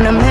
on a man.